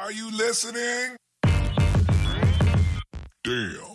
Are you listening? Damn.